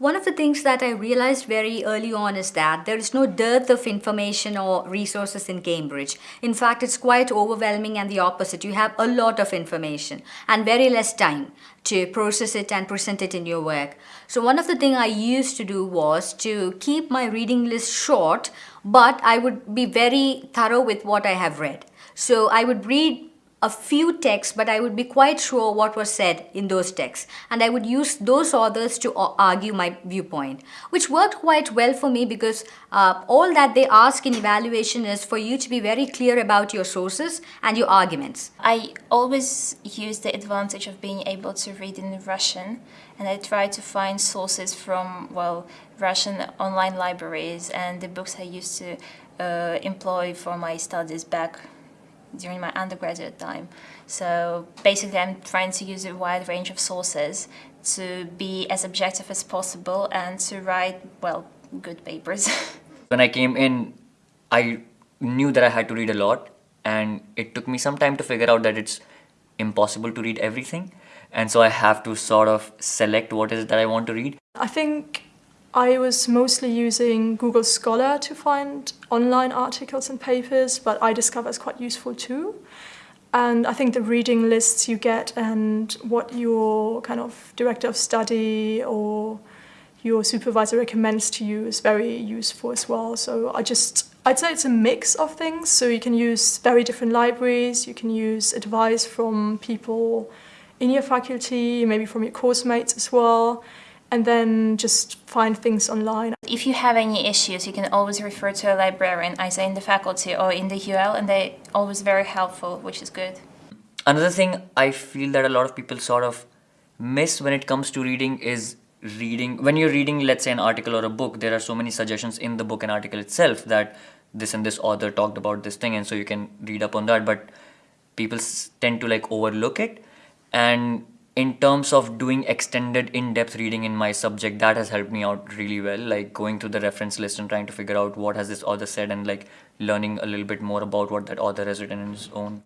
One of the things that I realized very early on is that there is no dearth of information or resources in Cambridge. In fact, it's quite overwhelming and the opposite. You have a lot of information and very less time to process it and present it in your work. So one of the things I used to do was to keep my reading list short, but I would be very thorough with what I have read. So I would read a few texts, but I would be quite sure what was said in those texts. And I would use those authors to argue my viewpoint, which worked quite well for me because uh, all that they ask in evaluation is for you to be very clear about your sources and your arguments. I always use the advantage of being able to read in Russian and I try to find sources from, well, Russian online libraries and the books I used to uh, employ for my studies back during my undergraduate time. So basically I'm trying to use a wide range of sources to be as objective as possible and to write, well, good papers. when I came in, I knew that I had to read a lot and it took me some time to figure out that it's impossible to read everything and so I have to sort of select what is it that I want to read. I think I was mostly using Google Scholar to find online articles and papers, but I discovered it's quite useful too. And I think the reading lists you get and what your kind of director of study or your supervisor recommends to you is very useful as well. So I just, I'd say it's a mix of things. So you can use very different libraries, you can use advice from people in your faculty, maybe from your course mates as well and then just find things online. If you have any issues, you can always refer to a librarian, either in the faculty or in the UL, and they're always very helpful, which is good. Another thing I feel that a lot of people sort of miss when it comes to reading is reading. When you're reading, let's say, an article or a book, there are so many suggestions in the book and article itself that this and this author talked about this thing, and so you can read up on that, but people tend to like overlook it. And in terms of doing extended in-depth reading in my subject that has helped me out really well like going through the reference list and trying to figure out what has this author said and like learning a little bit more about what that author has written in his own